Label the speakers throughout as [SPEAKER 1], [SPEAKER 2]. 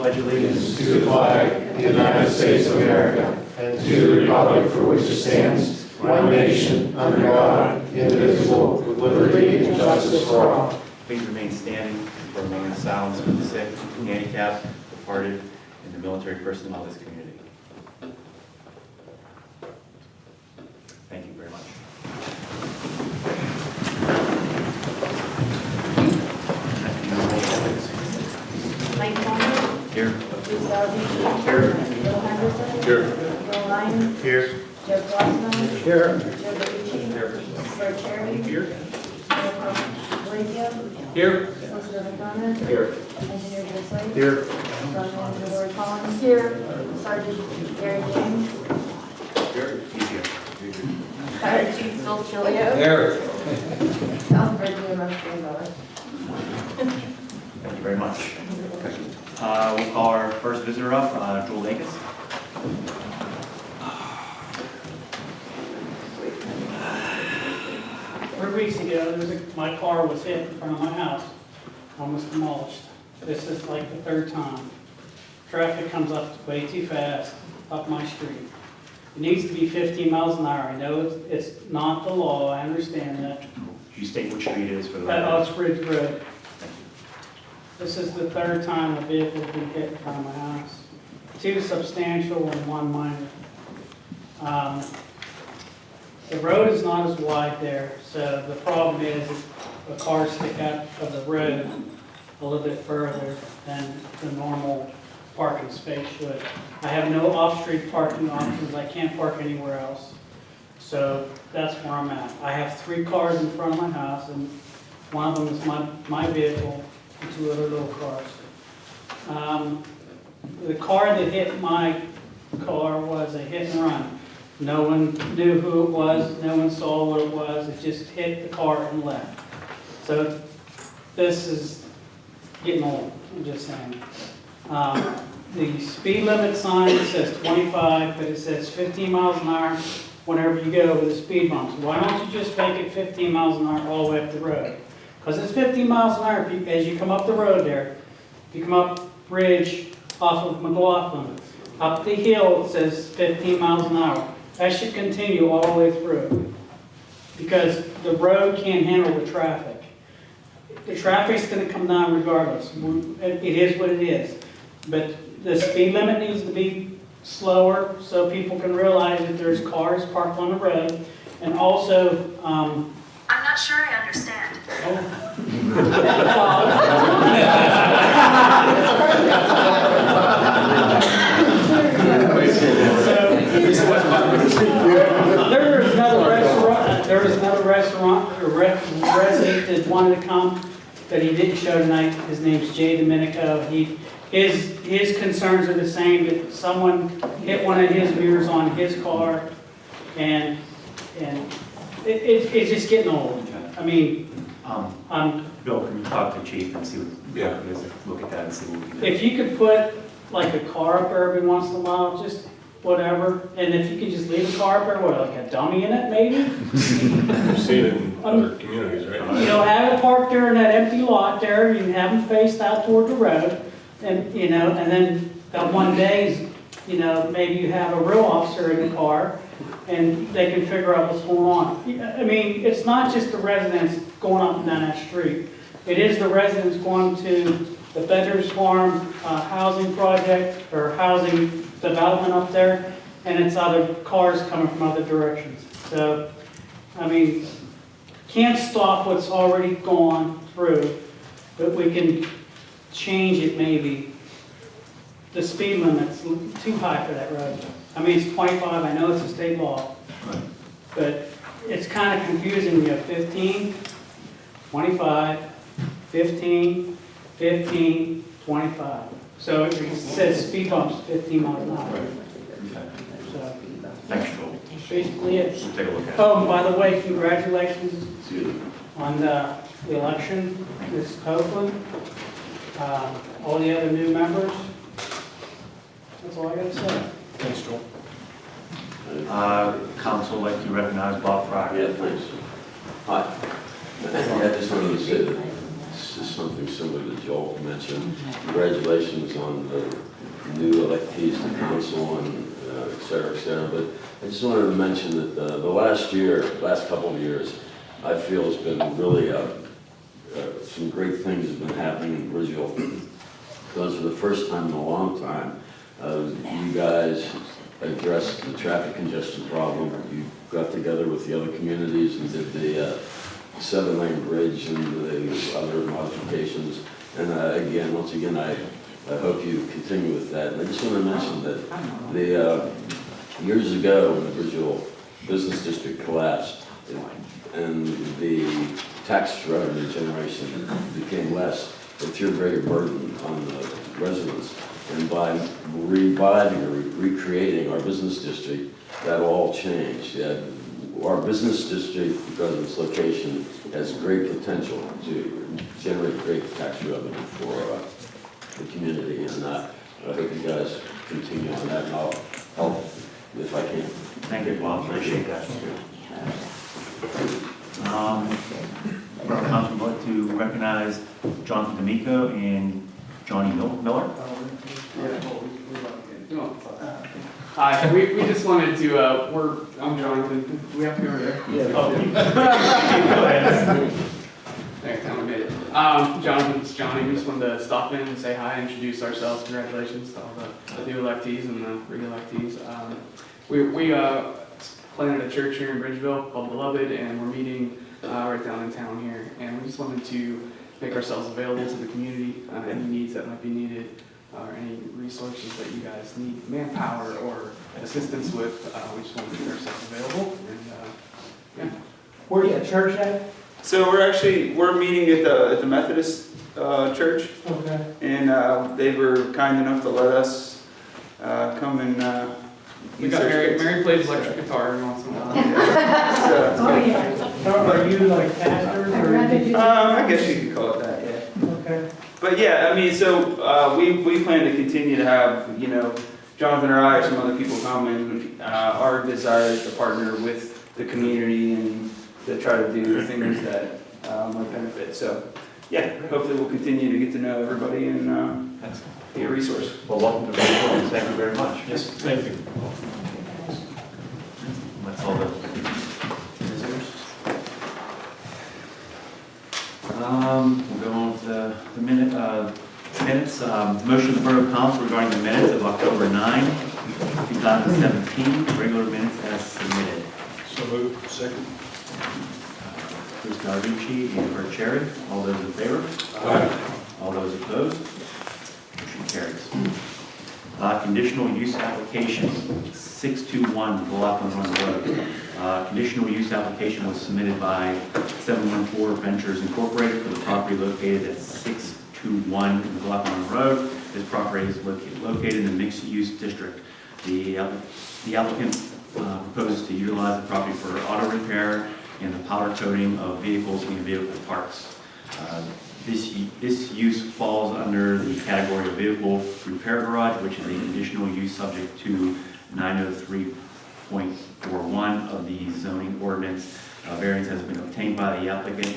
[SPEAKER 1] pledge allegiance
[SPEAKER 2] to the flag of the United States of America and to the republic for which it stands, one nation, under God, indivisible, with liberty and justice for all.
[SPEAKER 1] Please remain standing for a moment of silence for the sick, handicapped, departed, and the military personnel of this community. Thank you very much.
[SPEAKER 3] Mike Conner,
[SPEAKER 1] Here.
[SPEAKER 3] Lisa Aldean.
[SPEAKER 1] Here.
[SPEAKER 3] Bill Henderson.
[SPEAKER 1] Here.
[SPEAKER 3] Bill Lyons.
[SPEAKER 1] Here.
[SPEAKER 3] Joe Glassman.
[SPEAKER 1] Here.
[SPEAKER 3] Joe Bertucci. Bert Cherry.
[SPEAKER 1] Here.
[SPEAKER 3] Bill Blazio.
[SPEAKER 1] Here.
[SPEAKER 3] Elizabeth McDonough.
[SPEAKER 1] Here.
[SPEAKER 3] Engineer Joe Slade.
[SPEAKER 1] Here.
[SPEAKER 3] Project Manager Lori Collins. Here. Sergeant Gary James.
[SPEAKER 1] Here. Easier.
[SPEAKER 3] Fire Chief Phil Chilio.
[SPEAKER 1] Here.
[SPEAKER 3] South Virginia Rescue Miller.
[SPEAKER 1] Thank you very much. Uh, We'll call our first visitor up, uh, Joel Lakis.
[SPEAKER 4] Three weeks ago, there was a, my car was hit in front of my house, almost demolished. This is like the third time. Traffic comes up way too fast up my street. It needs to be 15 miles an hour. I know it's, it's not the law, I understand that.
[SPEAKER 1] Can you state which street it is for the record?
[SPEAKER 4] Uxbridge Road,
[SPEAKER 1] Thank you.
[SPEAKER 4] This is the third time a vehicle's been hit in front of my house. Two substantial and one minor. Um, The road is not as wide there, so the problem is the cars stick out of the road a little bit further than the normal parking space should. I have no off-street parking options, I can't park anywhere else. So that's where I'm at. I have three cars in front of my house, and one of them is my, my vehicle, two other little cars. Um, The car that hit my car was a hit and run. No one knew who it was, no one saw what it was, it just hit the car and left. So this is getting old, I'm just saying. Um, The speed limit sign says 25, but it says 15 miles an hour whenever you go over the speed bumps. Why don't you just make it 15 miles an hour all the way up the road? Because it's 15 miles an hour as you come up the road there. If you come up Bridge off of McLaughlin, up the hill, it says 15 miles an hour. That should continue all the way through. Because the road can't handle the traffic. The traffic's gonna come down regardless. It it is what it is. But the speed limit needs to be slower so people can realize that there's cars parked on the road. And also, um,
[SPEAKER 5] I'm not sure I understand.
[SPEAKER 4] There is another restaurant, there another restaurant, resident wanted to come, that he didn't show tonight. His name's Jay Domenico. He, his, his concerns are the same, that someone hit one of his mirrors on his car, and, and it, it- it's just getting old. I mean,
[SPEAKER 1] Um,
[SPEAKER 4] um,
[SPEAKER 1] Bill, can you talk to chief and see what,
[SPEAKER 2] Yeah.
[SPEAKER 1] what it is, look at that and see what we can do?
[SPEAKER 4] if you could put like a car up there every once in a while, just whatever, and if you could just leave a car up there, what, like a dummy in it maybe?
[SPEAKER 6] You've seen it in other communities, right?
[SPEAKER 4] You know, have it parked there in that empty lot there, you have them faced out toward the road, and, you know, and then that one day, you know, maybe you have a real officer in the car, and they can figure out what's going on. I mean, it's not just the residents going up and down that street. It is the residents going to the Beders Farm, uh, housing project, or housing development up there, and it's other cars coming from other directions. So, I mean, can't stop what's already gone through, but we can change it maybe. The speed limit's too high for that road. I mean, it's 25, I know it's a state law, but it's kind of confusing. You have 15, 25, 15, 15, 25. So it says speed bumps 15 miles an hour. So
[SPEAKER 1] Thanks, Joel.
[SPEAKER 4] that's basically it.
[SPEAKER 1] We'll take a look at it.
[SPEAKER 4] Oh, by the way, congratulations on the the election, Ms. Copeland, uh, all the other new members. That's all I gotta say.
[SPEAKER 6] Thanks, Joel.
[SPEAKER 1] Uh, council would like to recognize Bob Fryer.
[SPEAKER 7] Yeah, thanks. Hi. I just wanted to say that something similar to Joel mentioned. Congratulations on the new electees to council and uh, et cetera, et cetera. But I just wanted to mention that the, the last year, last couple of years, I feel has been really, uh, uh, some great things have been happening in Bridgeville. Because for the first time in a long time, uh, you guys addressed the traffic congestion problem. You got together with the other communities and did the uh, seven-lane bridge and the other modifications. And uh, again, once again, I, I hope you continue with that. And I just want to mention that the, uh, years ago, when the Bridgeville Business District collapsed, and the tax revenue generation became less, it threw a greater burden on the residents. And by reviving or recreating our business district, that all changed. Yeah, Our business district, because of its location, has great potential to generate great tax revenue for uh, the community. And uh, I hope you guys continue on that, and I'll help if I can.
[SPEAKER 1] Thank you, Bob, appreciate that. Um, Borough Council would like to recognize Jonathan D'Amico and Johnny Mil- Miller.
[SPEAKER 8] Hi, we, we just wanted to, uh, we're, I'm Jonathan, we have to go over there.
[SPEAKER 1] Oh, you- Go ahead.
[SPEAKER 8] Next time we made it. Um, Jonathan, it's Johnny, we just wanted to stop in and say hi, introduce ourselves, congratulations to all the, the new electees and the re-electees. Um, we, we, uh, planted a church here in Bridgeville called Beloved, and we're meeting, uh, right down in town here. And we just wanted to make ourselves available to the community, uh, any needs that might be needed, or any resources that you guys need, manpower or assistance with, uh, we just want to make ourselves available, and, uh, yeah.
[SPEAKER 4] Where's the church at?
[SPEAKER 9] So we're actually, we're meeting at the, at the Methodist, uh, church,
[SPEAKER 4] Okay.
[SPEAKER 9] and, uh, they were kind enough to let us, uh, come and, uh.
[SPEAKER 8] We got Mary,
[SPEAKER 9] space.
[SPEAKER 8] Mary plays electric guitar every once in a while.
[SPEAKER 9] So, it's
[SPEAKER 3] Oh, yeah.
[SPEAKER 4] So are you like pastors
[SPEAKER 3] I'd
[SPEAKER 4] or?
[SPEAKER 9] Um, I guess you could call it that, yeah.
[SPEAKER 4] Okay.
[SPEAKER 9] But yeah, I mean, so, uh, we, we plan to continue to have, you know, Jonathan or I or some other people come and, uh, our desire is to partner with the community and to try to do the things that, uh, might benefit, so, yeah, hopefully we'll continue to get to know everybody and, uh, be a resource.
[SPEAKER 1] Well, welcome to Bridgeville, thank you very much.
[SPEAKER 6] Yes, thank you.
[SPEAKER 1] That's all the visitors. Um, the, the minute, uh, minutes, um, motion of the Borough Council regarding the minutes of October 9, 2017, regular minutes as submitted.
[SPEAKER 6] So moved, second.
[SPEAKER 1] Bruce Gallarducci and Bert Cherry, all those in favor? All those opposed? Motion carries. Uh, Conditional use application, 621 Blackland Run Road. Uh, Conditional use application was submitted by 714 Ventures Incorporated for the property located at 621 Blackland Road. This property is loca- located in the mixed-use district. The app- the applicant uh, proposes to utilize the property for auto repair and the powder coating of vehicles and vehicle parts. Uh, This, this use falls under the category of vehicle repair garage, which is a conditional use subject to 903.41 of the zoning ordinance. A variance has been obtained by the applicant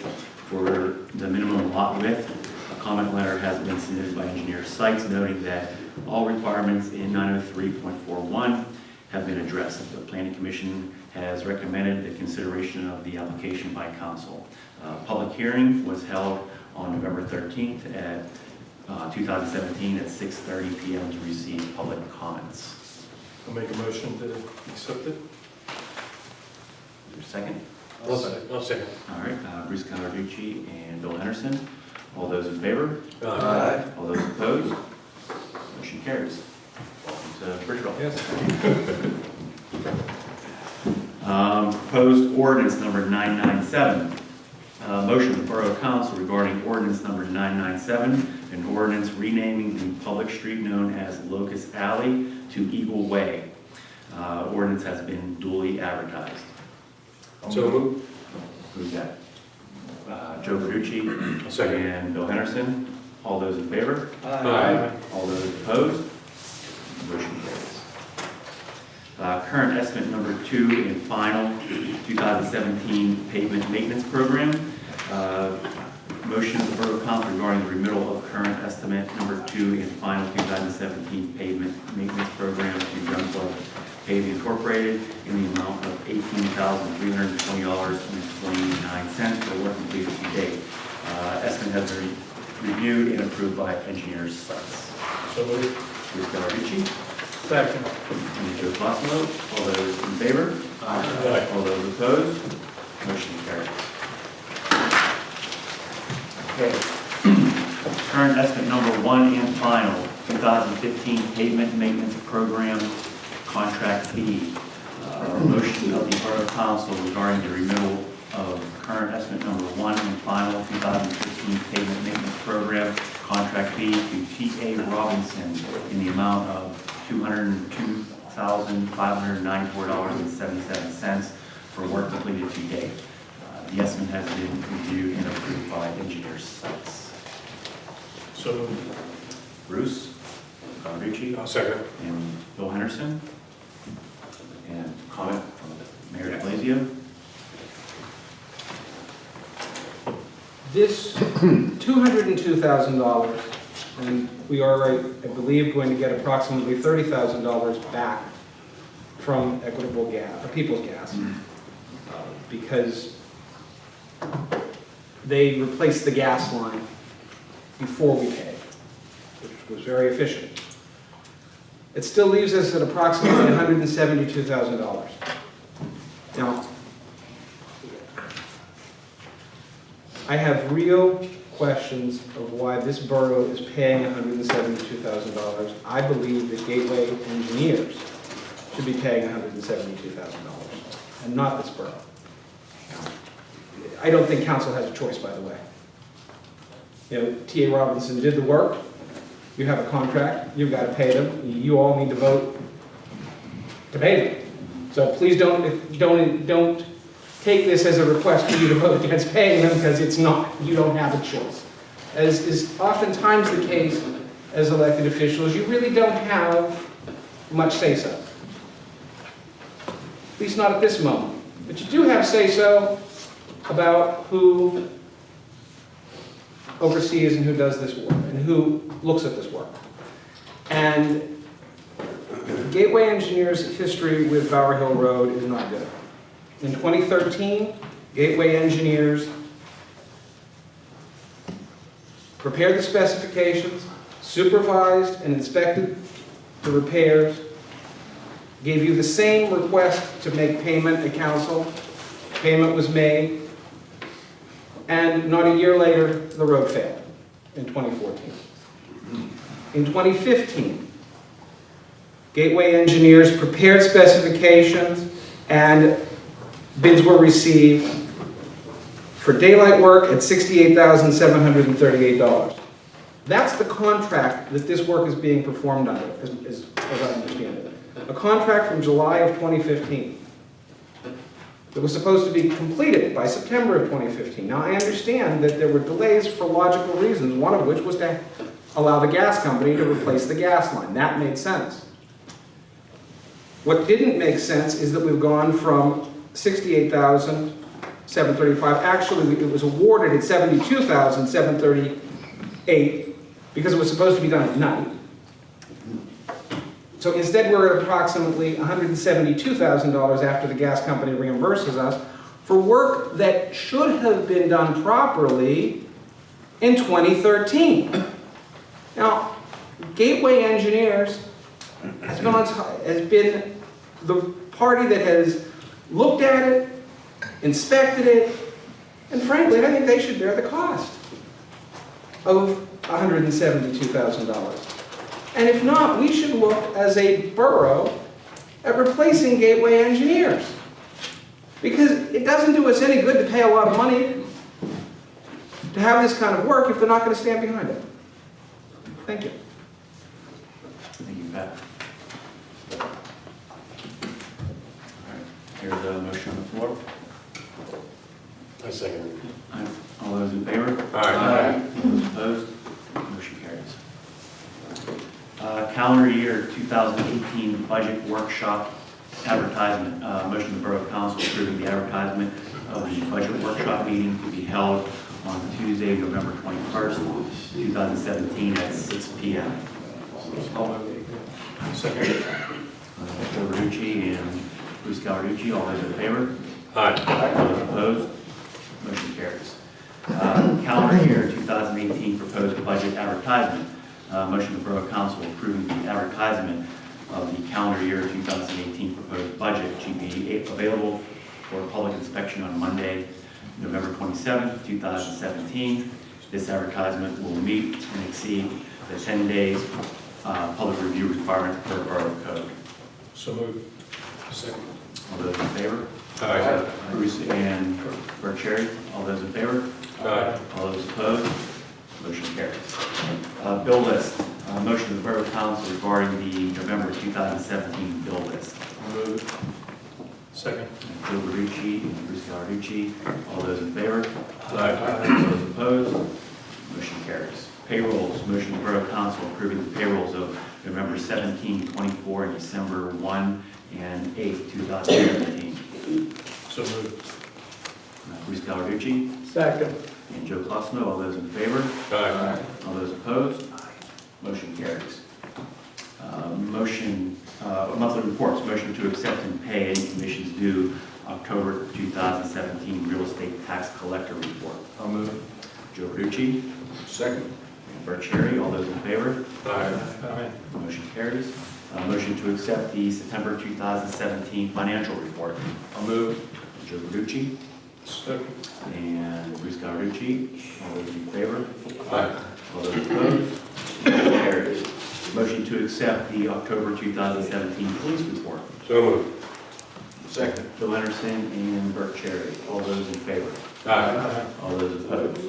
[SPEAKER 1] for the minimum lot width. A comment letter has been submitted by engineer Sykes noting that all requirements in 903.41 have been addressed. The planning commission has recommended the consideration of the application by council. Public hearing was held on November 13th at uh, 2017 at 6:30 PM to receive public comments.
[SPEAKER 6] I'll make a motion to accept it.
[SPEAKER 1] there second?
[SPEAKER 6] I'll second. I'll second.
[SPEAKER 1] All right, uh, Bruce Gallarducci and Bill Henderson. All those in favor?
[SPEAKER 6] Aye.
[SPEAKER 1] All those opposed? Motion carries. Welcome to Bridgeville.
[SPEAKER 6] Yes.
[SPEAKER 1] Um, Proposed ordinance number 997. Uh, Motion of the Borough Council regarding ordinance number 997, an ordinance renaming the public street known as Locust Alley to Eagle Way. Uh, Ordinance has been duly advertised.
[SPEAKER 6] So moved.
[SPEAKER 1] Who's that? Uh, Joe Verducci.
[SPEAKER 6] Second.
[SPEAKER 1] And Bill Henderson. All those in favor?
[SPEAKER 6] Aye.
[SPEAKER 1] All those opposed? Motion carries. Uh, Current estimate number two and final, 2017 pavement maintenance program. Uh, motion of the Borough Council regarding the remittal of current estimate number two and final 2017 pavement maintenance program to Youngblood Paving Incorporated in the amount of $18,320.29 for work completed to date. Uh, Estimate has been reviewed and approved by engineers sites.
[SPEAKER 6] So moved.
[SPEAKER 1] Bruce Gallarducci,
[SPEAKER 4] Second.
[SPEAKER 1] and Joe Fossil. All those in favor?
[SPEAKER 6] Aye.
[SPEAKER 1] All those opposed? Motion carries. Okay. Current estimate number one and final, 2015 pavement maintenance program contract fee. Uh, Motion of the Borough Council regarding the remittal of current estimate number one and final 2015 pavement maintenance program contract fee to T.A. Robinson in the amount of $202,594.77 for work completed to date. Uh, The estimate has been reviewed and approved by engineers sites.
[SPEAKER 6] So.
[SPEAKER 1] Bruce, Calucci,
[SPEAKER 6] I'll second.
[SPEAKER 1] and Bill Henderson. And comment from the Mayor de Blasio.
[SPEAKER 10] This $202,000, and we are, I believe, going to get approximately $30,000 back from Equitable Gas, or People's Gas, uh, because they replaced the gas line before we paid, which was very efficient. It still leaves us at approximately $172,000. Now, I have real questions of why this borough is paying $172,000. I believe that Gateway Engineers should be paying $172,000, and not this borough. I don't think council has a choice, by the way. You know, T.A. Robinson did the work, you have a contract, you've got to pay them, you all need to vote to pay them. So please don't, don't, don't take this as a request for you to vote against paying them, because it's not. You don't have a choice. As is oftentimes the case as elected officials, you really don't have much say-so. At least not at this moment. But you do have say-so about who oversees and who does this work, and who looks at this work. And Gateway Engineers' history with Bower Hill Road is not good. In 2013, Gateway Engineers prepared the specifications, supervised and inspected the repairs, gave you the same request to make payment at council. Payment was made, and not a year later, the road failed in 2014. In 2015, Gateway Engineers prepared specifications and bids were received for daylight work at $68,738. That's the contract that this work is being performed under, as, as as I understand it. A contract from July of 2015 that was supposed to be completed by September of 2015. Now, I understand that there were delays for logical reasons, one of which was to allow the gas company to replace the gas line. That made sense. What didn't make sense is that we've gone from 68,735, actually, it was awarded at 72,738 because it was supposed to be done at night. So instead, we're at approximately $172,000 after the gas company reimburses us for work that should have been done properly in 2013. Now, Gateway Engineers has been, on, has been the party that has looked at it, inspected it, and frankly, I think they should bear the cost of $172,000. And if not, we should look as a borough at replacing Gateway Engineers. Because it doesn't do us any good to pay a lot of money to have this kind of work if they're not going to stand behind it. Thank you.
[SPEAKER 1] Thank you, Pat. All right, Here's a motion on the floor.
[SPEAKER 6] I second.
[SPEAKER 1] Aye. All those in favor?
[SPEAKER 6] Aye.
[SPEAKER 1] All those opposed? Motion carries. Uh, Calendar year 2018 budget workshop advertisement. Uh, Motion of the Borough Council approving the advertisement of the budget workshop meeting to be held on Tuesday, November 21st, 2017 at 6 PM.
[SPEAKER 6] Second.
[SPEAKER 1] Joe Verducci and Bruce Gallarducci, all those in favor?
[SPEAKER 6] Aye.
[SPEAKER 1] Those opposed? Motion carries. Uh, Calendar year 2018 proposed budget advertisement. Uh, Motion of the Borough Council approving the advertisement of the calendar year 2018 proposed budget to be available for public inspection on Monday, November 27th, 2017. This advertisement will meet and exceed the 10 days uh, public review requirement per Borough Code.
[SPEAKER 6] So moved. Second.
[SPEAKER 1] All those in favor?
[SPEAKER 6] Aye.
[SPEAKER 1] Bruce and Burcheri, all those in favor?
[SPEAKER 6] Aye.
[SPEAKER 1] All those opposed? Motion carries. Uh, Bill list, Uh, motion of the Borough Council regarding the November 2017 bill list.
[SPEAKER 6] Moved. Second.
[SPEAKER 1] Joe Verducci and Bruce Gallarducci, all those in favor?
[SPEAKER 6] Aye.
[SPEAKER 1] All those opposed? Motion carries. Payrolls, motion of the Borough Council approving the payrolls of November 17, 24, and December 1 and 8, 2017.
[SPEAKER 6] So moved.
[SPEAKER 1] Uh, Bruce Gallarducci
[SPEAKER 2] Second.
[SPEAKER 1] And Joe Cosmo, all those in favor?
[SPEAKER 6] Aye.
[SPEAKER 1] All those opposed? Aye. Motion carries. Uh, Motion, uh, monthly reports, motion to accept and pay any commissions due October 2017 real estate tax collector report.
[SPEAKER 6] I'll move.
[SPEAKER 1] Joe Verducci
[SPEAKER 6] Second.
[SPEAKER 1] and Bert Cherry, all those in favor?
[SPEAKER 6] Aye. Aye.
[SPEAKER 1] Motion carries. Uh, Motion to accept the September 2017 financial report.
[SPEAKER 6] I'll move.
[SPEAKER 1] Joe Verducci
[SPEAKER 6] Second.
[SPEAKER 1] and Bruce Gallarducci, all those in favor?
[SPEAKER 6] Aye.
[SPEAKER 1] All those opposed? Motion carries. Motion to accept the October 2017 police report.
[SPEAKER 6] So moved. Second.
[SPEAKER 1] Bill Henderson and Bert Cherry. All those in favor?
[SPEAKER 6] Aye.
[SPEAKER 1] All those opposed?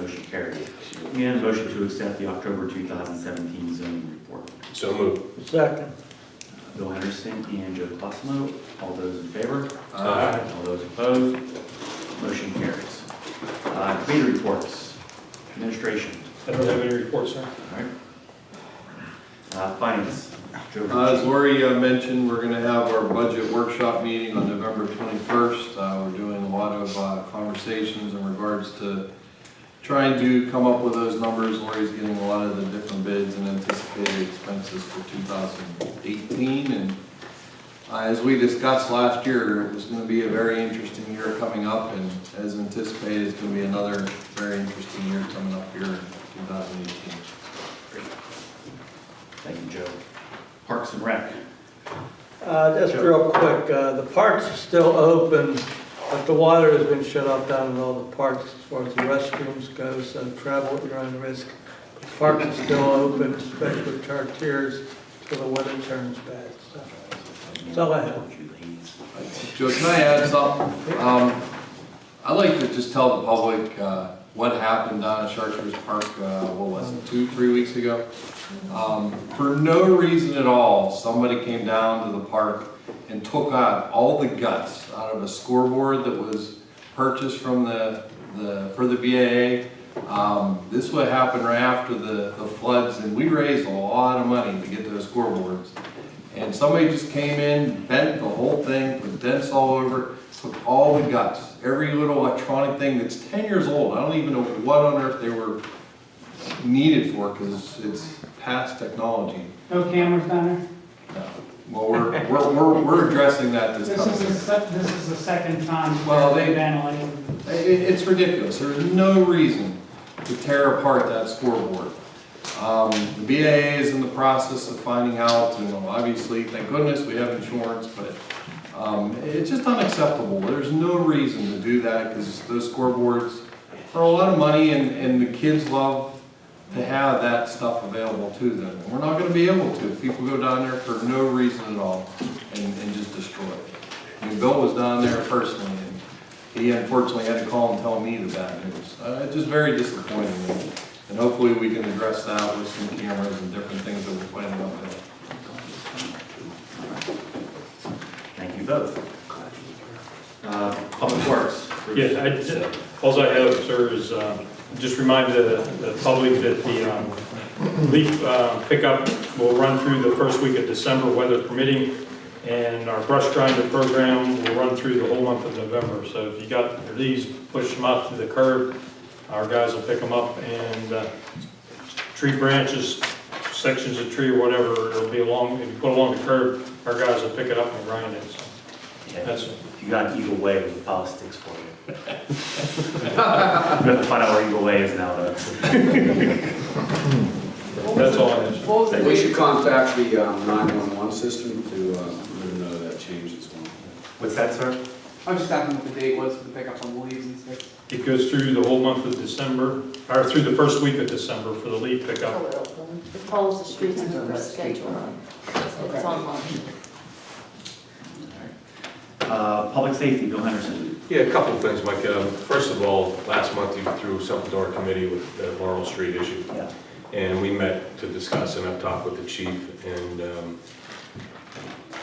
[SPEAKER 1] Motion carries. And motion to accept the October 2017 zoning report.
[SPEAKER 6] So moved.
[SPEAKER 2] Second.
[SPEAKER 1] Bill Henderson and Joe Cosmo. All those in favor?
[SPEAKER 6] Aye.
[SPEAKER 1] All those opposed? Motion carries. Uh, Committee reports. Administration.
[SPEAKER 6] I don't have any reports, sir.
[SPEAKER 1] All right. Uh, Finance. Joe
[SPEAKER 11] Uh, As
[SPEAKER 1] Verducci.
[SPEAKER 11] Lori uh, mentioned, we're going to have our budget workshop meeting on November 21st. Uh, We're doing a lot of uh, conversations in regards to trying to come up with those numbers. Lori's getting a lot of the different bids and anticipated expenses for 2018. And as we discussed last year, it was going to be a very interesting year coming up. And as anticipated, it's going to be another very interesting year coming up here in 2018.
[SPEAKER 1] Thank you, Joe. Parks and Rec.
[SPEAKER 2] Uh, just real quick, uh, the parks are still open, but the water has been shut off down in all the parks as far as the restrooms go, so travel at your own risk. The Parks are still open, especially with Chartiers, till the weather turns bad, so. That's all I have.
[SPEAKER 11] Joe, can I add something? Um, I'd like to just tell the public, uh, what happened down at Chartiers Park, uh, what was it, two, three weeks ago? Um, for no reason at all, somebody came down to the park and took out all the guts out of a scoreboard that was purchased from the, the, for the BAA. Um, this would happen right after the, the floods, and we raised a lot of money to get those scoreboards. And somebody just came in, bent the whole thing, put dents all over, took all the guts, every little electronic thing that's ten years old. I don't even know what on earth they were needed for, because it's past technology.
[SPEAKER 4] No cameras down there?
[SPEAKER 11] No. Well, we're, we're, we're, we're addressing that this
[SPEAKER 4] This is the,
[SPEAKER 11] time.
[SPEAKER 4] this is the second time.
[SPEAKER 11] Well, they-. It, it's ridiculous. There's no reason to tear apart that scoreboard. Um, the BAA is in the process of finding out, and obviously, thank goodness, we have insurance, but, um, it's just unacceptable. There's no reason to do that, because those scoreboards are a lot of money, and, and the kids love to have that stuff available to them. And we're not gonna be able to if people go down there for no reason at all and, and just destroy it. I mean, Bill was down there personally, and he unfortunately had to call and tell me the bad news. Uh, just very disappointing, and- and hopefully we can address that with some cameras and different things that we're planning on doing.
[SPEAKER 1] Thank you both. Uh, Public Works. Bruce.
[SPEAKER 6] Yes, I, just- all I have, sir, is um, just remind the, the public that the um, leaf uh, pickup will run through the first week of December, weather permitting, and our brush grinder program will run through the whole month of November. So if you got your leaves, push them out to the curb. Our guys will pick them up and uh, tree branches, sections of tree or whatever, it'll be along, if you put along the curb, our guys will pick it up and grind it, so.
[SPEAKER 1] Yeah,
[SPEAKER 6] That's-
[SPEAKER 1] you got Eagle Way, with the file sticks for you. We have to find out where Eagle Way is now, though.
[SPEAKER 6] That's all I have.
[SPEAKER 4] What was the
[SPEAKER 12] We
[SPEAKER 4] date?
[SPEAKER 12] should contact the um, 911 system to uh, let them know that change as well.
[SPEAKER 1] What's that, sir?
[SPEAKER 8] I'm just asking what the date was for the pickup on the leaves and stuff.
[SPEAKER 6] It goes through the whole month of December, or through the first week of December for the leaf pickup.
[SPEAKER 3] It follows the streets and the schedule. It's online.
[SPEAKER 1] Uh, Public Safety, Bill Henderson.
[SPEAKER 13] Yeah, a couple of things, Mike. Um, First of all, last month you threw something to our committee with the Laurel Street issue.
[SPEAKER 1] Yeah.
[SPEAKER 13] And we met to discuss, and I've talked with the chief, and, um,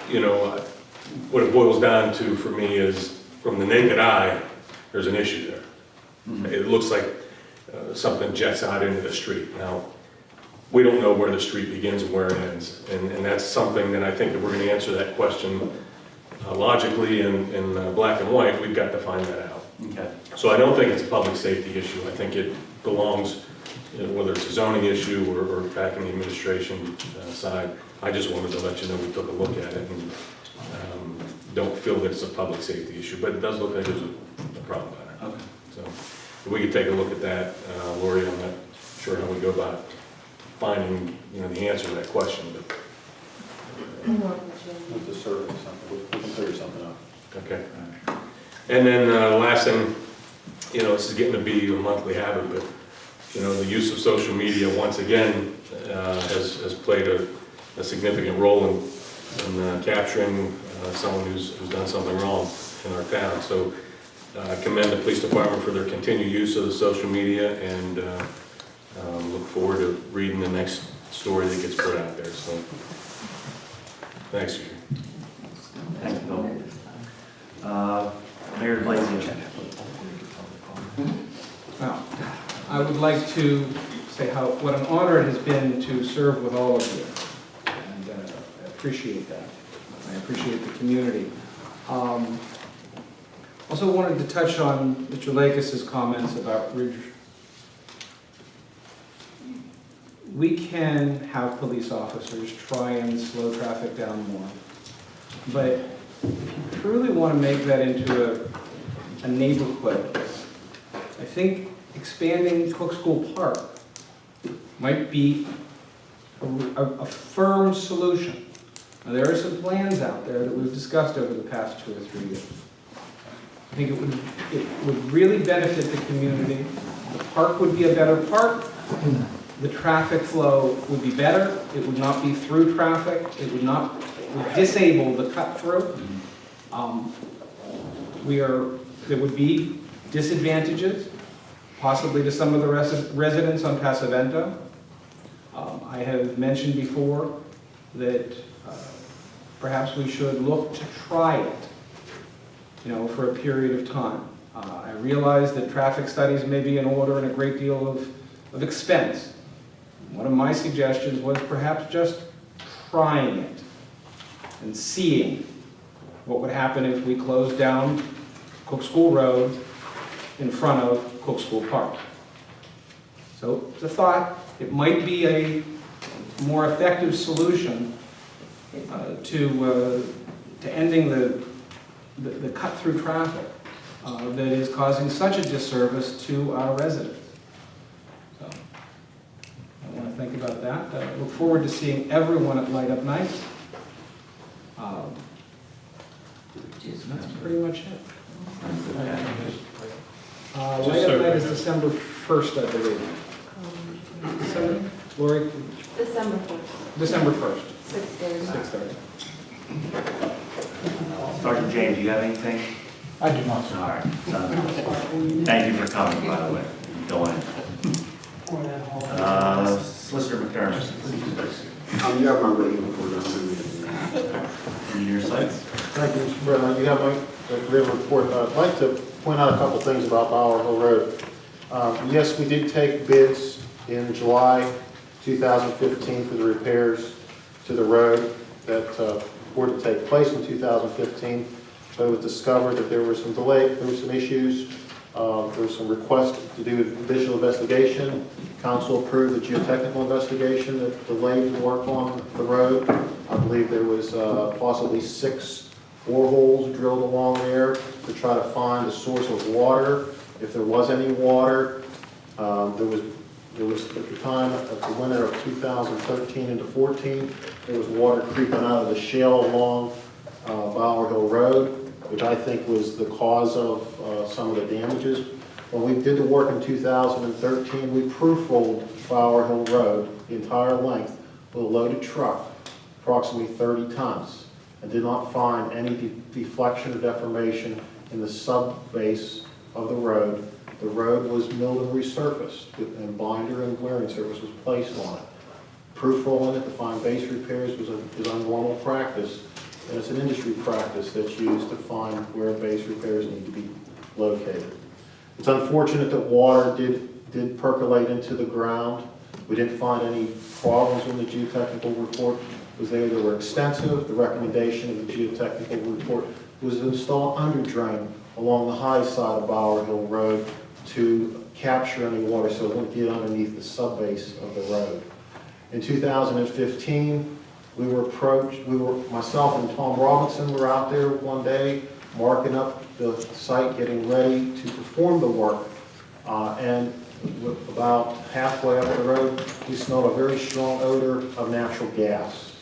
[SPEAKER 13] you know, uh, what it boils down to for me is, from the naked eye, there's an issue there. It looks like uh, something jets out into the street. Now, we don't know where the street begins and where it ends, and, and that's something that I think if we're gonna answer that question uh, logically in, in uh, black and white, we've got to find that out.
[SPEAKER 1] Okay.
[SPEAKER 13] So I don't think it's a public safety issue. I think it belongs, you know, whether it's a zoning issue or, or back in the administration uh, side. I just wanted to let you know we took a look at it and um, don't feel that it's a public safety issue, but it does look like there's a, a problem there.
[SPEAKER 1] Okay.
[SPEAKER 13] So if we could take a look at that. Uh, Lori, I'm not sure how we go about finding, you know, the answer to that question, but,
[SPEAKER 14] With the survey, something, we can figure something out.
[SPEAKER 13] okay. And then, uh, last thing, you know, this is getting to be a monthly habit, but, you know, the use of social media, once again, uh, has, has played a, a significant role in, in uh, capturing uh, someone who's, who's done something wrong in our town. So uh, I commend the police department for their continued use of the social media and uh, um, look forward to reading the next story that gets put out there, so. Thanks, Chief.
[SPEAKER 1] Thanks, Bill. Uh, Mayor Blazey.
[SPEAKER 10] Well, I would like to say how, what an honor it has been to serve with all of you. And uh, I appreciate that. I appreciate the community. Um, Also wanted to touch on Mr. Lakis's comments about Ridge. We can have police officers try and slow traffic down more. But if you truly want to make that into a, a neighborhood, I think expanding Cook School Park might be a, a- a firm solution. Now, there are some plans out there that we've discussed over the past two or three years. I think it would, it would really benefit the community. The park would be a better park. The traffic flow would be better. It would not be through traffic. It would not, would disable the cut-through. Um, We are, there would be disadvantages, possibly to some of the resi- residents on Pasavento. Um, I have mentioned before that uh, perhaps we should look to try it, you know, for a period of time. Uh, I realize that traffic studies may be in order and a great deal of, of expense. One of my suggestions was perhaps just trying it and seeing what would happen if we closed down Cook School Road in front of Cook School Park. So it's a thought, it might be a more effective solution uh, to, uh, to ending the, the- the cut-through traffic uh, that is causing such a disservice to our residents. So, I want to think about that. I look forward to seeing everyone at Light Up Night. Um, That's pretty much it. Uh, Light
[SPEAKER 6] so-
[SPEAKER 10] Up Night is December 1st, I believe. December, Lori,
[SPEAKER 3] December first,
[SPEAKER 10] December 1st,
[SPEAKER 3] six days.
[SPEAKER 10] 6:30.
[SPEAKER 1] Sergeant James, do you have anything?
[SPEAKER 2] I do not,
[SPEAKER 1] All right. sounds. Thank you for coming, by the way. Go in. Uh, Solicitor McDermott.
[SPEAKER 12] Um, you have my written report on
[SPEAKER 1] Engineer Sites.
[SPEAKER 14] Thank you, Mr. President. You have my written report. Uh, I'd like to point out a couple things about Bower Hill Road. Um, Yes, we did take bids in July 2015 for the repairs to the road that uh, were to take place in 2015, but it was discovered that there were some delay, there were some issues Uh, There was some requests to do additional investigation. Council approved the geotechnical investigation that delayed the work on the road. I believe there was uh, possibly six boreholes drilled along there to try to find the source of water, if there was any water. Um, There was, there was, at the time, at the winter of 2013 into 14, there was water creeping out of the shale along uh, Bower Hill Road, which I think was the cause of uh, some of the damages. When we did the work in 2013, we proof rolled Bower Hill Road, the entire length, with a loaded truck, approximately 30 tons, and did not find any de- deflection or deformation in the sub-base of the road. The road was milled and resurfaced, and binder and wearing surface was placed on it. Proof rolling it to find base repairs was a, is a normal practice, and it's an industry practice that's used to find where base repairs need to be located. It's unfortunate that water did, did percolate into the ground. We didn't find any problems in the geotechnical report, because they, they were extensive. The recommendation of the geotechnical report was to install under drain along the high side of Bower Hill Road to capture any water so it wouldn't get underneath the subbase of the road. In 2015, we were approached, we were, myself and Tom Robinson were out there one day, marking up the site, getting ready to perform the work. Uh, And about halfway up the road, we smelled a very strong odor of natural gas.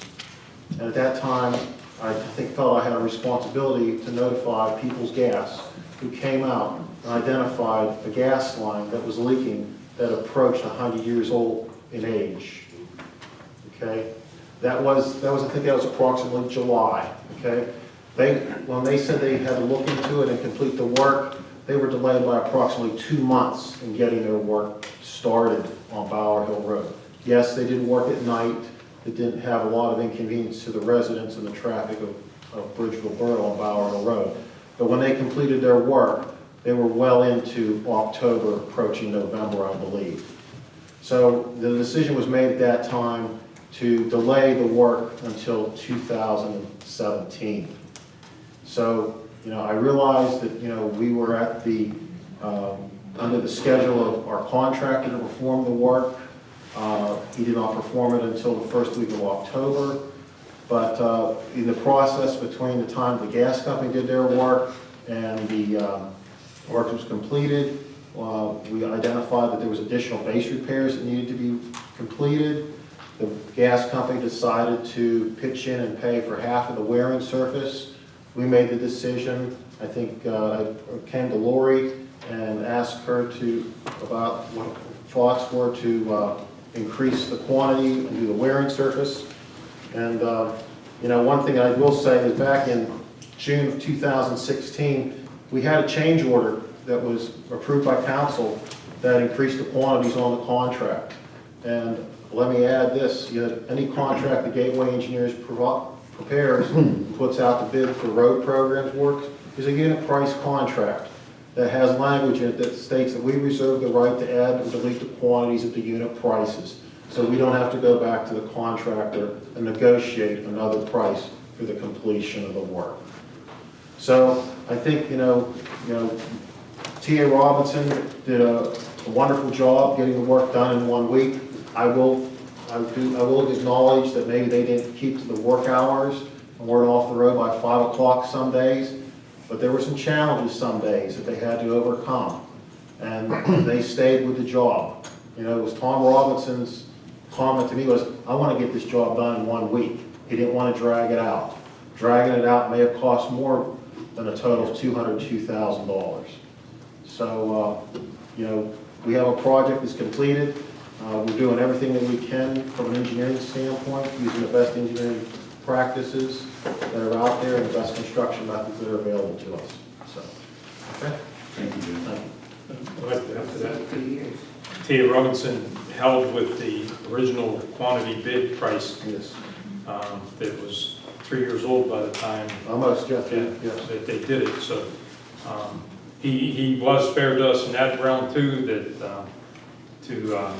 [SPEAKER 14] And at that time, I think felt I had a responsibility to notify People's Gas, who came out identified a gas line that was leaking that approached 100 years old in age. Okay? That was, that was, I think that was approximately July, okay? They, when they said they had to look into it and complete the work, they were delayed by approximately two months in getting their work started on Bower Hill Road. Yes, they did work at night, it didn't have a lot of inconvenience to the residents and the traffic of, of Bridgeville Borough on Bower Hill Road. But when they completed their work, they were well into October, approaching November, I believe. So the decision was made at that time to delay the work until 2017. So, you know, I realized that, you know, we were at the, um, under the schedule of our contractor to perform the work. Uh, He did not perform it until the first week of October. But uh, in the process between the time the gas company did their work and the um, work was completed, uh, we identified that there was additional base repairs that needed to be completed. The gas company decided to pitch in and pay for half of the wearing surface. We made the decision, I think, uh, I came to Lori and asked her to, about what thoughts were to uh, increase the quantity and do the wearing surface. And, uh, you know, one thing I will say is back in June of 2016, we had a change order that was approved by council that increased the quantities on the contract. And let me add this, you know, any contract the Gateway Engineers prepares, and puts out the bid for road programs work, is a unit price contract that has language in it that states that we reserve the right to add or delete the quantities at the unit prices. So we don't have to go back to the contractor and negotiate another price for the completion of the work. So I think, you know, you know, T.A. Robinson did a a wonderful job getting the work done in one week. I will, I do, I will acknowledge that maybe they didn't keep to the work hours and weren't off the road by five o'clock some days, but there were some challenges some days that they had to overcome. And they stayed with the job. You know, it was Tom Robinson's comment to me was, I want to get this job done in one week. He didn't want to drag it out. Dragging it out may have cost more than a total of $202,000. So, uh, you know, we have a project that's completed. Uh, We're doing everything that we can from an engineering standpoint, using the best engineering practices that are out there and the best construction methods that are available to us. So, okay?
[SPEAKER 1] Thank you, Jim.
[SPEAKER 14] Thank you.
[SPEAKER 6] I'd like to add to that. T.A. Robinson held with the original quantity bid price
[SPEAKER 14] Yes.
[SPEAKER 6] um, that was three years old by the time
[SPEAKER 14] Almost, Jeff,
[SPEAKER 6] Yeah,
[SPEAKER 14] yes.
[SPEAKER 6] that they did it, so, um, he, he was fair to us in that round too, that, um, to, um,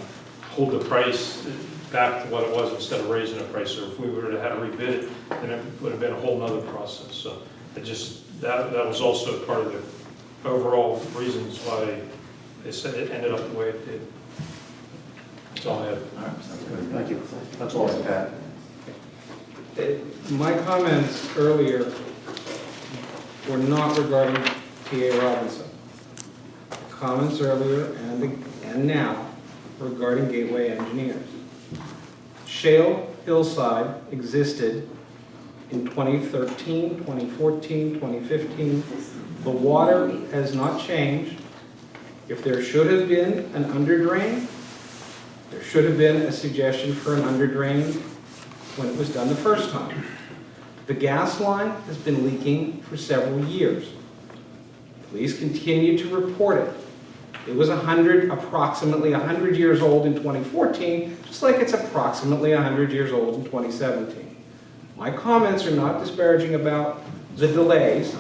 [SPEAKER 6] hold the price back to what it was instead of raising the price, so if we were to have to rebid it, then it would have been a whole nother process, so it just, that, that was also part of the overall reasons why it said it ended up the way it did. That's all I have.
[SPEAKER 1] All right, sounds good.
[SPEAKER 14] Thank you. That's all I have.
[SPEAKER 10] Uh, My comments earlier were not regarding T.A. Robinson. Comments earlier and, and now regarding Gateway Engineers. Shale Hillside existed in 2013, 2014, 2015. The water has not changed. If there should have been an under drain, there should have been a suggestion for an under drain when it was done the first time. The gas line has been leaking for several years. Please continue to report it. It was 100, approximately 100 years old in 2014, just like it's approximately 100 years old in 2017. My comments are not disparaging about the delays.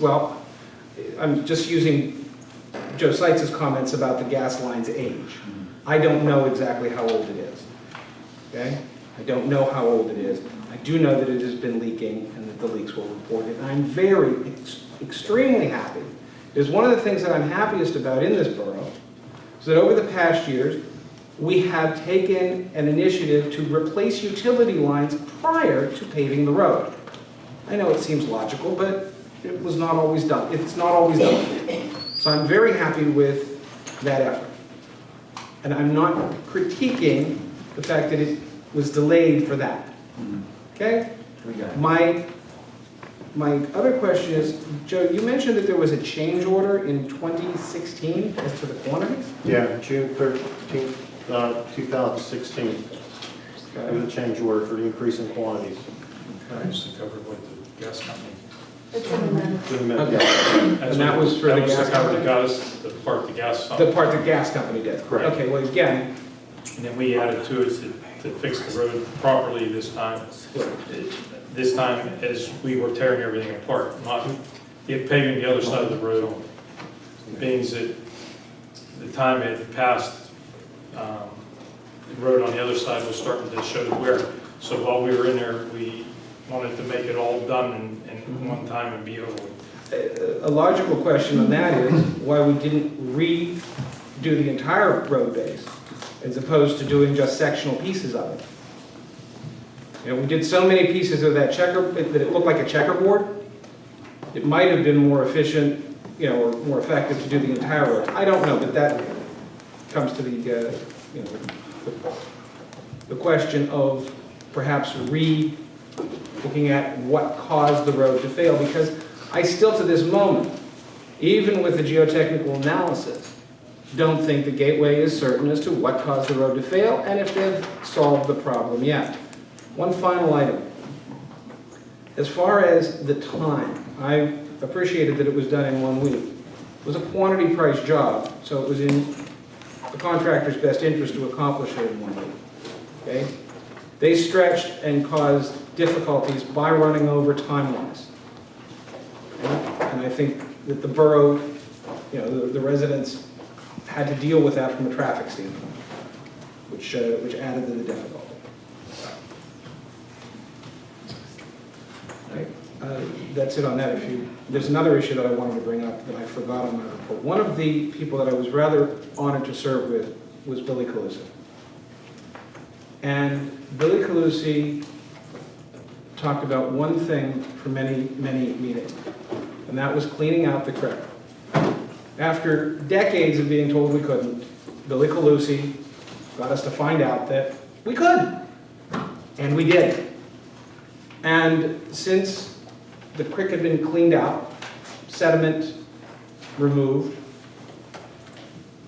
[SPEAKER 10] Well, I'm just using Joe Seitz's comments about the gas line's age. I don't know exactly how old it is, okay? I don't know how old it is. I do know that it has been leaking and that the leaks were reported. And I'm very, ex- extremely happy. Because one of the things that I'm happiest about in this borough is that over the past years, we have taken an initiative to replace utility lines prior to paving the road. I know it seems logical, but it was not always done. It's not always done. So I'm very happy with that effort. And I'm not critiquing the fact that it was delayed for that. Okay?
[SPEAKER 1] We got it.
[SPEAKER 10] My, my other question is, Joe, you mentioned that there was a change order in 2016 as to the quantities?
[SPEAKER 14] Yeah, June 13th, uh, 2016. There was a change order for the increase in quantities.
[SPEAKER 6] Just to cover what the gas company.
[SPEAKER 3] It's in the minutes.
[SPEAKER 14] Didn't matter.
[SPEAKER 10] Okay. And that was for the gas
[SPEAKER 6] That was to cover the
[SPEAKER 10] company?
[SPEAKER 6] gas, the part the gas.
[SPEAKER 10] The part the gas company did?
[SPEAKER 6] Correct.
[SPEAKER 10] Okay, well, again,
[SPEAKER 6] And then we added to it to, fix the road properly this time. This time, as we were tearing everything apart, not paving the other side of the road. means that the time had passed, um, the road on the other side was starting to show the wear. So while we were in there, we wanted to make it all done in, in one time and be over
[SPEAKER 10] a logical question on that is why we didn't redo the entire road base as opposed to doing just sectional pieces of it. You know, we did so many pieces of that checker, that it looked like a checkerboard. It might have been more efficient, you know, or more effective to do the entire road. I don't know, but that comes to the, uh, you know, the- the question of perhaps re, looking at what caused the road to fail, because I still to this moment, even with the geotechnical analysis, don't think the Gateway is certain as to what caused the road to fail and if they've solved the problem yet. One final item. As far as the time, I appreciated that it was done in one week. It was a quantity price job, so it was in the contractor's best interest to accomplish it in one week. Okay? They stretched and caused difficulties by running over time-wise. And I think that the borough, you know, the- the residents had to deal with that from a traffic standpoint, which, uh, which added to the difficulty. Right, uh, That's it on that. You, there's another issue that I wanted to bring up that I forgot on my report. One of the people that I was rather honored to serve with was Billy Calusi. And Billy Calusi talked about one thing for many, many meetings, and that was cleaning out the creek. After decades of being told we couldn't, Billy Calusi got us to find out that we could, and we did. And since the creek had been cleaned out, sediment removed,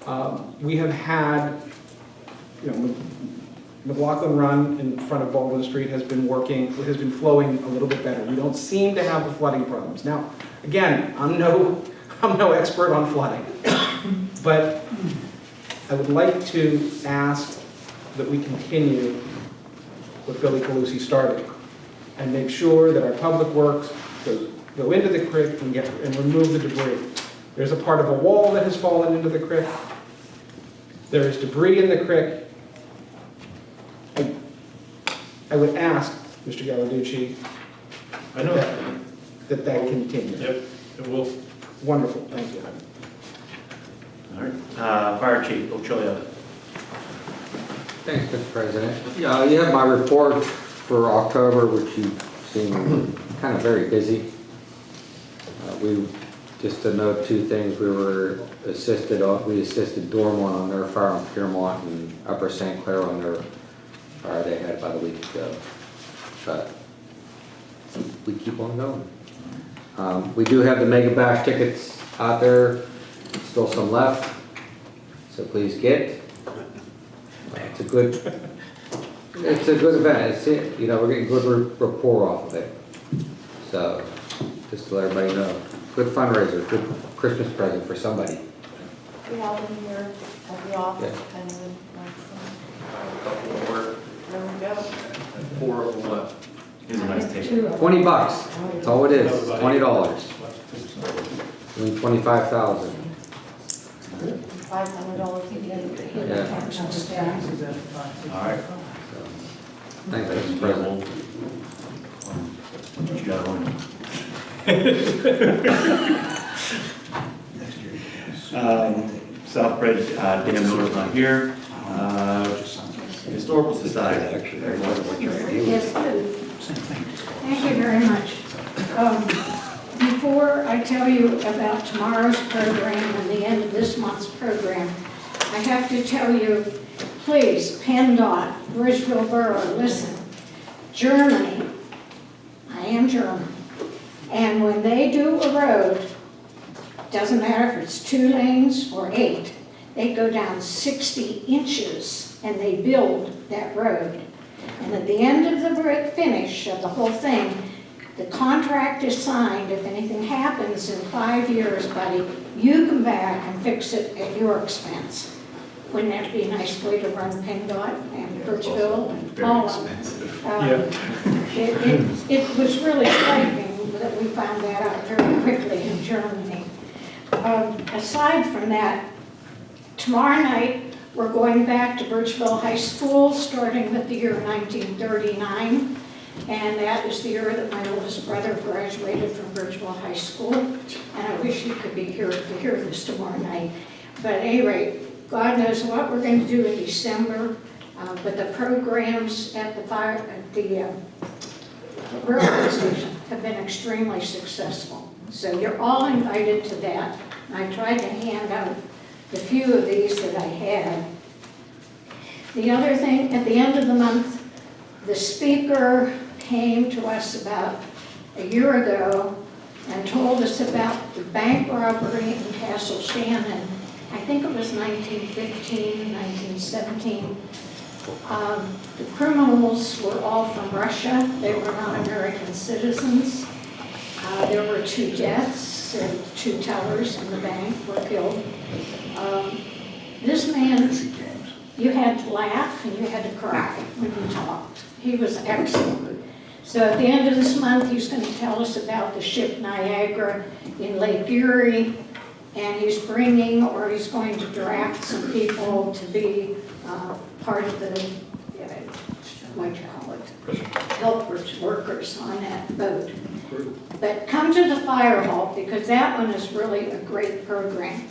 [SPEAKER 10] um, we have had, you know, McLaughlin Run in front of Baldwin Street has been working, has been flowing a little bit better. We don't seem to have the flooding problems. Now, again, I'm no, I'm no expert on flooding, but I would like to ask that we continue what Billy Calusi started and make sure that our public works goes, go into the creek and get, and remove the debris. There's a part of a wall that has fallen into the creek. There is debris in the creek. I- I would ask, Mr. Gallarducci,
[SPEAKER 6] I know.
[SPEAKER 10] that that that continue.
[SPEAKER 6] Yep, it will.
[SPEAKER 10] Wonderful, thank you.
[SPEAKER 1] All right, uh, Fire Chief, Bill Chilio.
[SPEAKER 15] Thanks, Mr. President. Yeah, you have my report for October, which you seem kind of very busy. Uh, We, just to note two things, we were assisted, on- we assisted Dormont on their fire on Piermont and Upper St. Clair on their fire they had about a week ago. But we keep on going. Um, We do have the Mega Bash tickets out there, still some left, so please get. It's a good, it's a good event, it's, it. you know, we're getting good ra- rapport off of it. So, just to let everybody know, good fundraiser, good Christmas present for somebody.
[SPEAKER 3] We have them here at the office,
[SPEAKER 15] Yeah.
[SPEAKER 3] kind of like some. There we go.
[SPEAKER 12] Four of them left.
[SPEAKER 1] Here's a nice
[SPEAKER 3] Two
[SPEAKER 1] ticket.
[SPEAKER 3] of them.
[SPEAKER 15] Twenty bucks, that's all it is, twenty dollars. I twenty-five thousand.
[SPEAKER 3] Five hundred dollars a
[SPEAKER 15] Yeah.
[SPEAKER 3] day.
[SPEAKER 1] All right.
[SPEAKER 15] Thanks, Mr. President.
[SPEAKER 1] What you got on? Um, Southbridge, uh, Dan Miller's not here. Uh, Historical Society.
[SPEAKER 16] Yes, thank you very much. Um, Before I tell you about tomorrow's program and the end of this month's program, I have to tell you, please, PennDOT, Bridgeville Borough, listen. Germany, I am German, and when they do a road, doesn't matter if it's two lanes or eight, they go down 60 inches and they build that road. And at the end of the bri- finish of the whole thing, the contract is signed, if anything happens in five years, buddy, you come back and fix it at your expense. Wouldn't that be a nice way to run PennDOT and Bridgeville and all of them? Um, It, it, it was really frightening that we found that out very quickly in Germany. Um, Aside from that, tomorrow night, we're going back to Bridgeville High School, starting with the year 1939. And that is the year that my oldest brother graduated from Bridgeville High School. And I wish you could be here to hear this tomorrow night. But at any rate, God knows what we're going to do in December. Uh, But the programs at the fire, at the uh, railroad station have been extremely successful. So you're all invited to that. I tried to hand out the few of these that I had. The other thing, at the end of the month, the speaker came to us about a year ago and told us about the bank robbery in Castle Shannon. I think it was 1915, 1917. Um, The criminals were all from Russia. They were not American citizens. Uh, There were two deaths, and two tellers in the bank were killed. Um, This man, you had to laugh and you had to cry when he talked. He was excellent. So at the end of this month, he's going to tell us about the ship Niagara in Lake Erie, and he's bringing, or he's going to draft some people to be uh, part of the, uh, what you call it? Helpers, workers on that boat. But come to the fire hall, because that one is really a great program.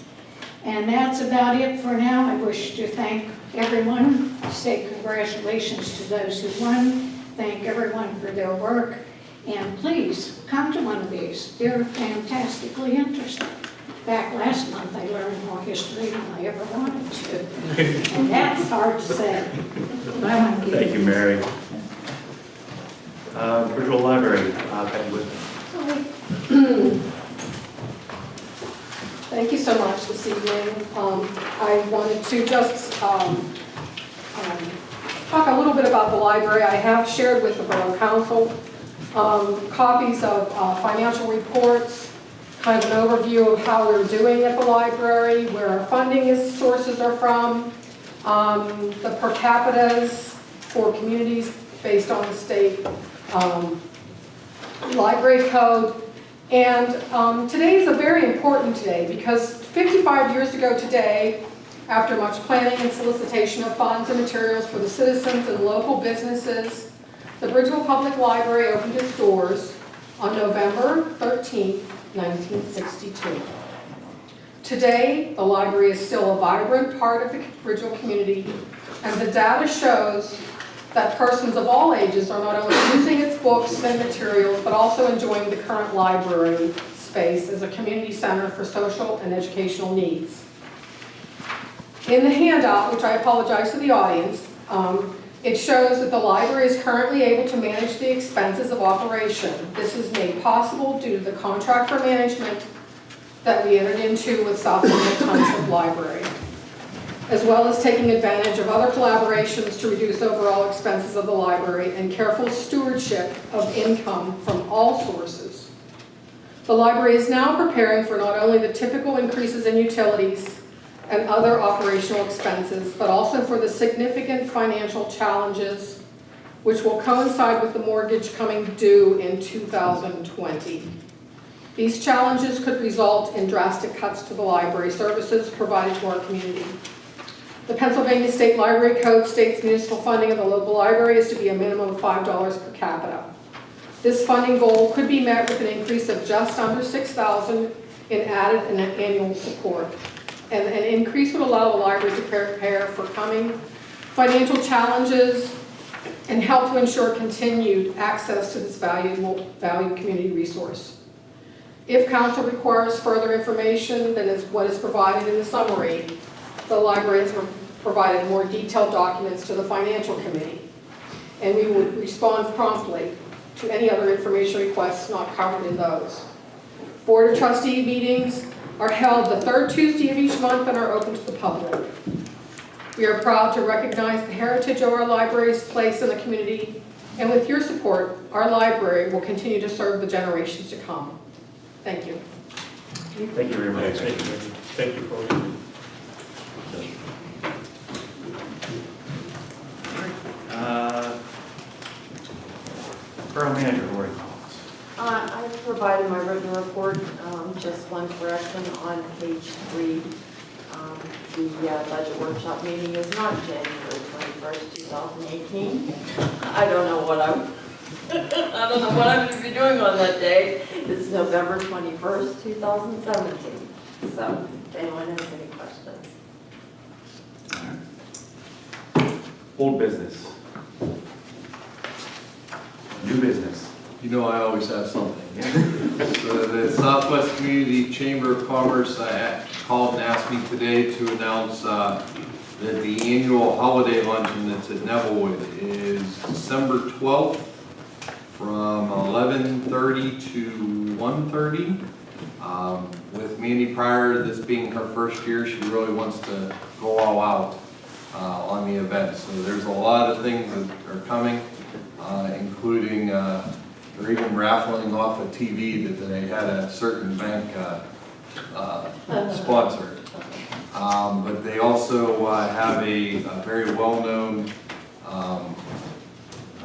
[SPEAKER 16] And that's about it for now. I wish to thank everyone, say congratulations to those who won, thank everyone for their work, and please, come to one of these. They're fantastically interesting. Back last month, I learned more history than I ever wanted to, and that's hard to say. But I want to give
[SPEAKER 1] Thank you, Mary. Uh, Bridgeville Library, uh, Patty Whitman.
[SPEAKER 17] Thank you so much this evening. Um, I wanted to just um, um, talk a little bit about the library. I have shared with the Borough Council um, copies of uh, financial reports, kind of an overview of how we're doing at the library, where our funding is, sources are from, um, the per capitas for communities based on the state um, library code. And um, today is a very important day because 55 years ago today, after much planning and solicitation of funds and materials for the citizens and local businesses, the Bridgeville Public Library opened its doors on November 13, 1962. Today, the library is still a vibrant part of the Bridgeville community, and the data shows that persons of all ages are not only using its books and materials, but also enjoying the current library space as a community center for social and educational needs. In the handout, which I apologize to the audience, um, it shows that the library is currently able to manage the expenses of operation. This is made possible due to the contract for management that we entered into with South Summit Township Library, as well as taking advantage of other collaborations to reduce overall expenses of the library and careful stewardship of income from all sources. The library is now preparing for not only the typical increases in utilities and other operational expenses, but also for the significant financial challenges which will coincide with the mortgage coming due in 2020. These challenges could result in drastic cuts to the library services provided to our community. The Pennsylvania State Library Code states municipal funding of the local library is to be a minimum of $5 per capita. This funding goal could be met with an increase of just under 6,000 in added and annual support. And an increase would allow the library to prepare for coming financial challenges and help to ensure continued access to this valuable, valued community resource. If council requires further information than is what is provided in the summary, the library has provided more detailed documents to the financial committee, and we will respond promptly to any other information requests not covered in those. Board of trustee meetings are held the third Tuesday of each month and are open to the public. We are proud to recognize the heritage of our library's place in the community, and with your support, our library will continue to serve the generations to come. Thank you.
[SPEAKER 1] Thank you very much.
[SPEAKER 6] Thank you, thank you for
[SPEAKER 1] Uh, Borough Manager, Lori Collins.
[SPEAKER 18] Uh, I've provided my written report, um, just one correction on page three. Um, The uh, budget workshop meeting is not January 21st, 2018. I don't know what I'm, I don't know what I'm going to be doing on that day. It's November 21st, 2017. So if anyone has any questions.
[SPEAKER 1] Old business. New business.
[SPEAKER 11] You know I always have something. So the Southwest Community Chamber of Commerce called and asked me today to announce uh, that the annual holiday luncheon that's at Nevillewood is December 12th from 11:30 to 1:30. Um, With Mandy Pryor, this being her first year, she really wants to go all out on the event. So there's a lot of things that are coming, uh, including, uh, they're even raffling off a TV that they had a certain bank uh, uh, sponsor. Um, But they also uh, have a a very well-known, um,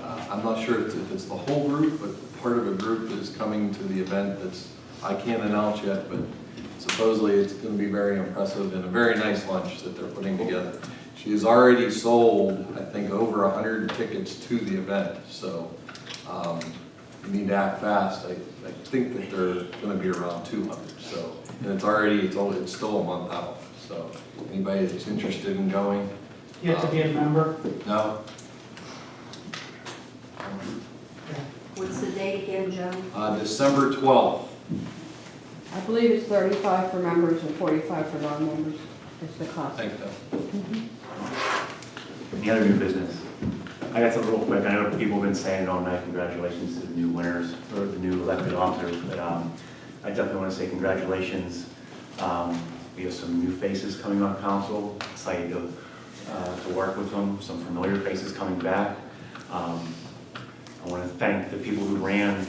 [SPEAKER 11] uh, I'm not sure if it's the whole group, but part of a group that is coming to the event that's, I can't announce yet, but supposedly it's going to be very impressive and a very nice lunch that they're putting together. She has already sold, I think, over 100 tickets to the event, so um, you need to act fast. I, I think that they're going to be around 200, so, and it's already, it's only, it's still a month out, so anybody that's interested in going,
[SPEAKER 4] You have to be a member.
[SPEAKER 11] no?
[SPEAKER 18] What's the date again, Joe?
[SPEAKER 11] Uh, December 12th.
[SPEAKER 19] I believe it's thirty-five for members and forty-five for non-members. It's the cost.
[SPEAKER 11] Thank you.
[SPEAKER 1] Any other new business? I got something real quick. I know people have been saying all night, congratulations to the new winners, or the new elected officers, but um, I definitely want to say congratulations. Um, We have some new faces coming on council, excited to, uh, to work with them, some familiar faces coming back. Um, I want to thank the people who ran,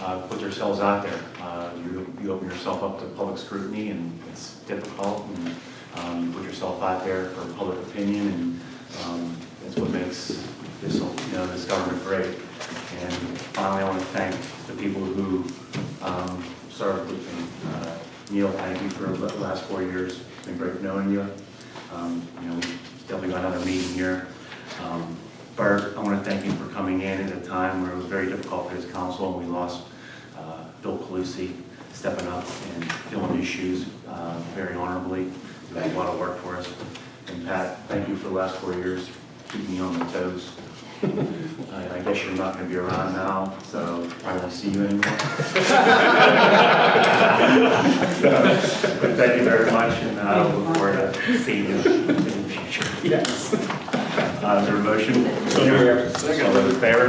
[SPEAKER 1] uh, put themselves out there. Uh, You you open yourself up to public scrutiny, and it's difficult, and um, you put yourself out there for public opinion, and um, that's what makes this, you know, this government great. And finally, I want to thank the people who um, served with me. Uh, Neil, thank you for the last four years. It's been great knowing you. Um, You know, we definitely got another meeting here. Um, Bert, I want to thank you for coming in at a time where it was very difficult for his council, and we lost uh, Bill Calusi. stepping up and filling his shoes uh, very honorably. He does a lot of work for us. And Pat, thank you for the last four years, keeping me on my toes. I I guess you're not going to be around now, so I won't see you anymore. But thank you very much, and I look forward to seeing you in the future.
[SPEAKER 9] Yes.
[SPEAKER 1] Uh, Is there a motion?
[SPEAKER 13] So moved.
[SPEAKER 1] All those in favor?